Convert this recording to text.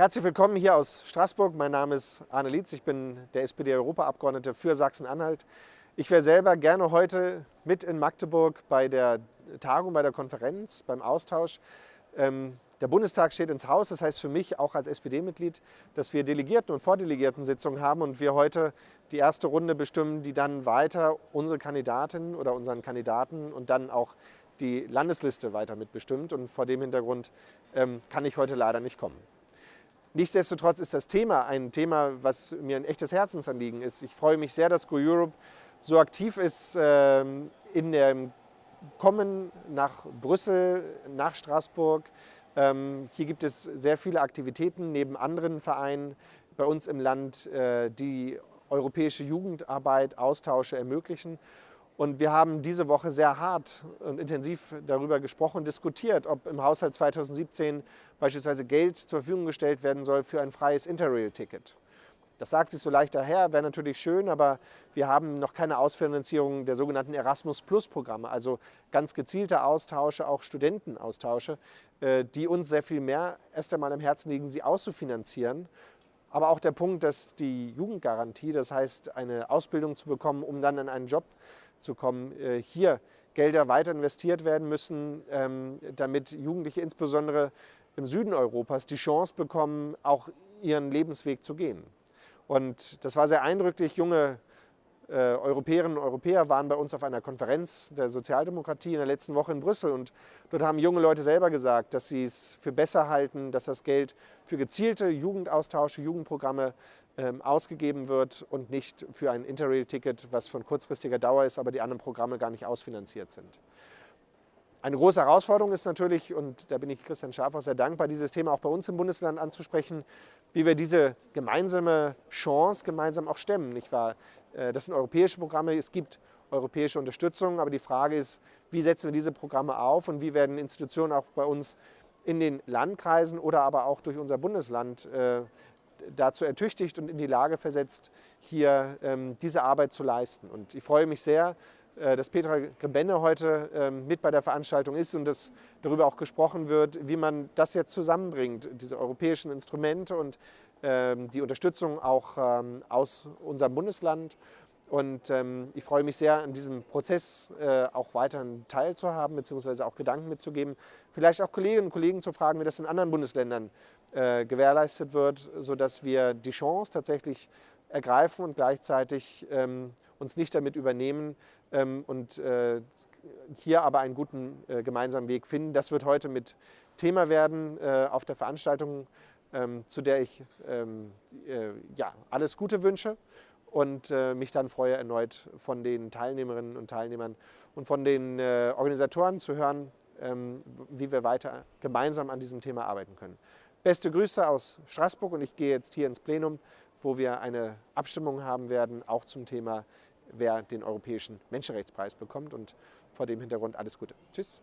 Herzlich willkommen hier aus Straßburg. Mein Name ist Arne Lietz. Ich bin der SPD-Europaabgeordnete für Sachsen-Anhalt. Ich wäre selber gerne heute mit in Magdeburg bei der Tagung, bei der Konferenz, beim Austausch. Ähm, der Bundestag steht ins Haus. Das heißt für mich auch als SPD-Mitglied, dass wir Delegierten- und Vordelegierten-Sitzungen haben und wir heute die erste Runde bestimmen, die dann weiter unsere Kandidatin oder unseren Kandidaten und dann auch die Landesliste weiter mitbestimmt. Und vor dem Hintergrund ähm, kann ich heute leider nicht kommen. Nichtsdestotrotz ist das Thema ein Thema, was mir ein echtes Herzensanliegen ist. Ich freue mich sehr, dass Go Europe so aktiv ist ähm, in dem Kommen nach Brüssel, nach Straßburg. Ähm, hier gibt es sehr viele Aktivitäten neben anderen Vereinen bei uns im Land, äh, die europäische Jugendarbeit, Austausche ermöglichen. Und wir haben diese Woche sehr hart und intensiv darüber gesprochen diskutiert, ob im Haushalt 2017 beispielsweise Geld zur Verfügung gestellt werden soll für ein freies Interrail-Ticket. Das sagt sich so leicht daher, wäre natürlich schön, aber wir haben noch keine Ausfinanzierung der sogenannten Erasmus-Plus-Programme, also ganz gezielte Austausche, auch Studentenaustausche, äh, die uns sehr viel mehr erst einmal im Herzen liegen, sie auszufinanzieren aber auch der Punkt, dass die Jugendgarantie, das heißt eine Ausbildung zu bekommen, um dann in einen Job zu kommen, äh, hier Gelder weiter investiert werden müssen, ähm, damit Jugendliche insbesondere im Süden Europas die Chance bekommen, auch ihren Lebensweg zu gehen. Und das war sehr eindrücklich. Junge äh, Europäerinnen und Europäer waren bei uns auf einer Konferenz der Sozialdemokratie in der letzten Woche in Brüssel und dort haben junge Leute selber gesagt, dass sie es für besser halten, dass das Geld für gezielte Jugendaustausche, Jugendprogramme ähm, ausgegeben wird und nicht für ein Interrail-Ticket, was von kurzfristiger Dauer ist, aber die anderen Programme gar nicht ausfinanziert sind. Eine große Herausforderung ist natürlich, und da bin ich Christian Schaaf auch sehr dankbar, dieses Thema auch bei uns im Bundesland anzusprechen, wie wir diese gemeinsame Chance gemeinsam auch stemmen. Nicht wahr? Äh, das sind europäische Programme, es gibt europäische Unterstützung, aber die Frage ist, wie setzen wir diese Programme auf und wie werden Institutionen auch bei uns in den Landkreisen oder aber auch durch unser Bundesland äh, dazu ertüchtigt und in die Lage versetzt, hier ähm, diese Arbeit zu leisten. Und ich freue mich sehr, dass Petra Grebenne heute ähm, mit bei der Veranstaltung ist und dass darüber auch gesprochen wird, wie man das jetzt zusammenbringt, diese europäischen Instrumente und ähm, die Unterstützung auch ähm, aus unserem Bundesland. Und ich freue mich sehr, an diesem Prozess äh, auch weiter teilzuhaben, beziehungsweise auch Gedanken mitzugeben. Vielleicht auch Kolleginnen und Kollegen zu fragen, wie das in anderen Bundesländern äh, gewährleistet wird, sodass wir die Chance tatsächlich ergreifen und gleichzeitig uns nicht damit übernehmen und äh, hier aber einen guten äh, gemeinsamen Weg finden. Das wird heute mit Thema werden äh, auf der Veranstaltung, ähm, zu der ich ähm, äh, ja, alles Gute wünsche und mich dann freue, erneut von den Teilnehmerinnen und Teilnehmern und von den Organisatoren zu hören, ähm, wie wir weiter gemeinsam an diesem Thema arbeiten können. Beste Grüße aus Straßburg und ich gehe jetzt hier ins Plenum, wo wir eine Abstimmung haben werden, auch zum Thema wer den Europäischen Menschenrechtspreis bekommt. Und vor dem Hintergrund alles Gute. Tschüss.